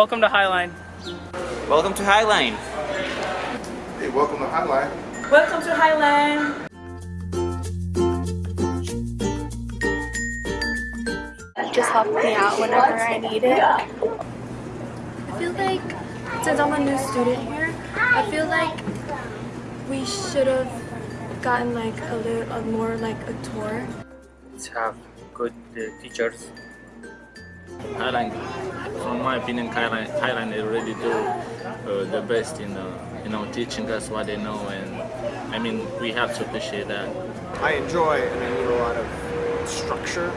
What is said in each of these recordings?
Welcome to Highline. Welcome to Highline. Hey, welcome to Highline. Welcome to Highline. just help me out whenever I need it. I feel like since I'm a new student here, I feel like we should have gotten like a little a more like a tour. Let's have good uh, teachers. Highline, from my opinion, Thailand, Highline they really do uh, the best in uh, you know teaching us what they know, and I mean we have to appreciate that. I enjoy and I need a lot of structure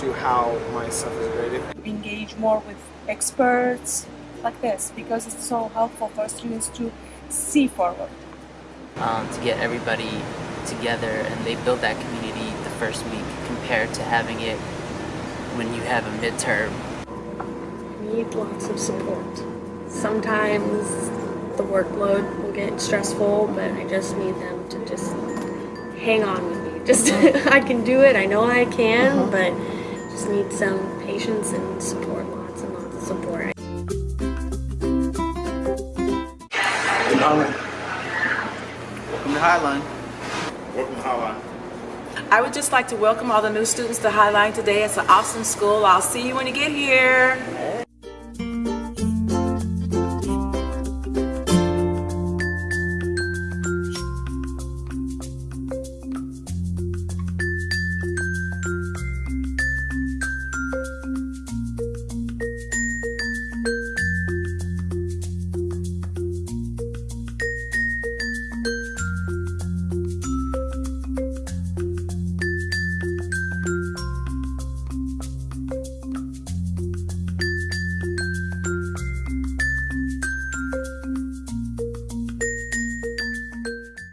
to how my stuff is graded. Engage more with experts like this because it's so helpful for students to see forward. Um, to get everybody together and they build that community the first week compared to having it when you have a midterm. Need lots of support. Sometimes the workload will get stressful, but I just need them to just hang on with me. Just I can do it. I know I can, uh-huh. but just need some patience and support. Lots and lots of support. Welcome to Highline. Welcome to Highline. I would just like to welcome all the new students to Highline today. It's an awesome school. I'll see you when you get here.